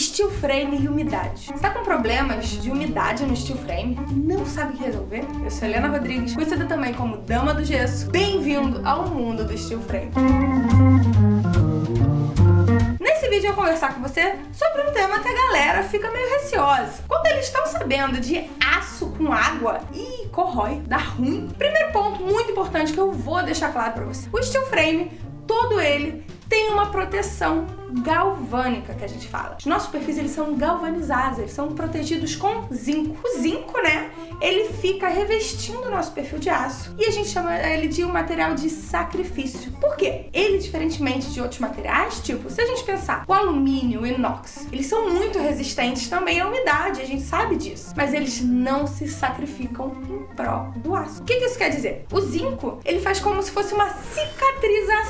steel frame e umidade. Você tá com problemas de umidade no steel frame? Não sabe resolver? Eu sou Helena Rodrigues, conhecida também como Dama do Gesso. Bem-vindo ao mundo do steel frame. Nesse vídeo eu vou conversar com você sobre um tema que a galera fica meio receosa. Quando eles estão sabendo de aço com água, e corrói, dá ruim. Primeiro ponto muito importante que eu vou deixar claro pra você. O steel frame, todo ele tem uma proteção galvânica que a gente fala. Os nossos perfis eles são galvanizados, eles são protegidos com zinco. O zinco, né, ele fica revestindo o nosso perfil de aço e a gente chama ele de um material de sacrifício. Por quê? Ele, diferentemente de outros materiais, tipo, se a gente pensar, o alumínio, o inox, eles são muito resistentes também à umidade, a gente sabe disso, mas eles não se sacrificam em pró do aço. O que, que isso quer dizer? O zinco, ele faz como se fosse uma cicatrização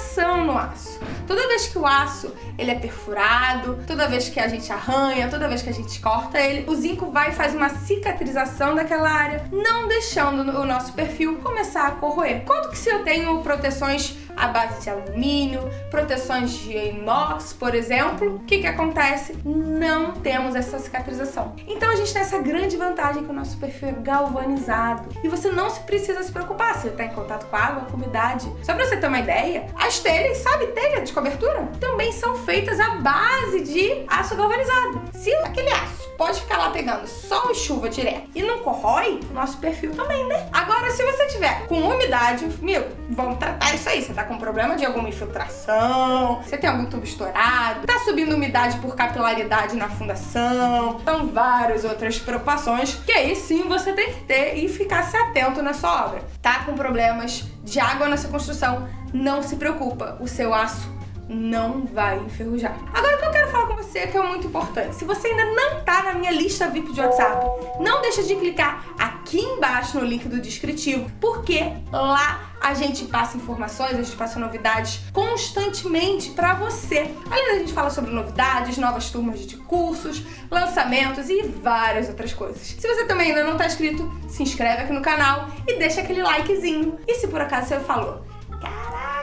no aço. Toda vez que o aço ele é perfurado, toda vez que a gente arranha, toda vez que a gente corta ele, o zinco vai e faz uma cicatrização daquela área, não deixando o nosso perfil começar a corroer. Quanto que se eu tenho proteções à base de alumínio, proteções de inox, por exemplo, o que que acontece? Não temos essa cicatrização. Então a gente tem essa grande vantagem que o nosso perfil é galvanizado. E você não se precisa se preocupar se ele está em contato com água, com umidade. Só para você ter uma ideia, as telhas, sabe telha de cobertura? Também são feitas à base de aço galvanizado. Se aquele aço pode ficar lá pegando sol e chuva direto e não corrói, o nosso perfil também, né? Agora, se você tiver com umidade, meu, vamos tratar isso aí. Você tá com problema de alguma infiltração, você tem algum tubo estourado, tá subindo umidade por capilaridade na fundação, são várias outras preocupações que aí sim você tem que ter e ficar se atento na sua obra. Tá com problemas de água nessa construção, não se preocupa, o seu aço não vai enferrujar. Agora o que eu quero falar com você que é muito importante. Se você ainda não na minha lista VIP de WhatsApp, não deixa de clicar aqui embaixo no link do descritivo, porque lá a gente passa informações, a gente passa novidades constantemente para você. Além da gente falar sobre novidades, novas turmas de cursos, lançamentos e várias outras coisas. Se você também ainda não tá inscrito, se inscreve aqui no canal e deixa aquele likezinho. E se por acaso você falou,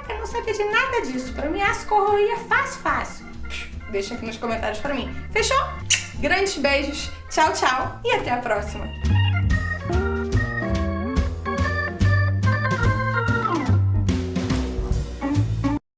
eu não sabia de nada disso. Pra mim, as corroía fácil, fácil. Deixa aqui nos comentários pra mim. Fechou? Grandes beijos, tchau, tchau e até a próxima.